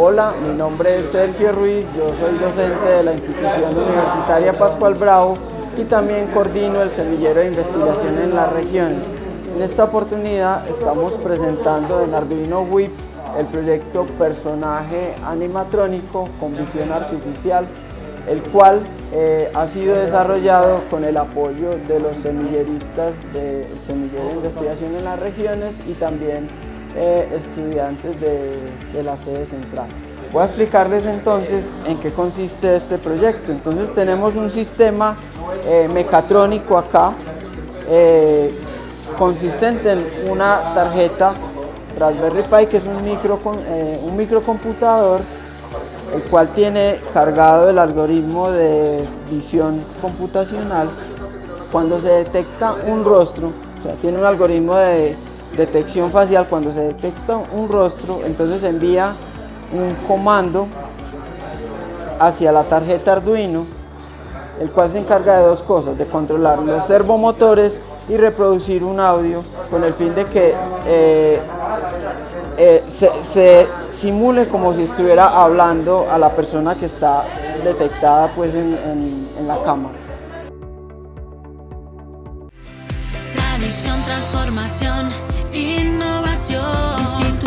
Hola, mi nombre es Sergio Ruiz, yo soy docente de la institución universitaria Pascual Bravo y también coordino el semillero de investigación en las regiones. En esta oportunidad estamos presentando en Arduino WIP el proyecto Personaje Animatrónico con Visión Artificial, el cual eh, ha sido desarrollado con el apoyo de los semilleristas del Semillero de Investigación en las regiones y también eh, estudiantes de, la sede central. Voy a explicarles entonces en qué consiste este proyecto. Entonces tenemos un sistema eh, mecatrónico acá, eh, consistente en una tarjeta Raspberry Pi, que es un, micro, un microcomputador, el cual tiene cargado el algoritmo de visión computacional. Cuando se detecta un rostro, o sea, tiene un algoritmo de detección facial, cuando se detecta un rostro, entonces envía un comando hacia la tarjeta Arduino, el cual se encarga de dos cosas, de controlar los servomotores y reproducir un audio con el fin de que eh, eh, se, simule como si estuviera hablando a la persona que está detectada pues, en la cámara. Tradición, transformación, innovación.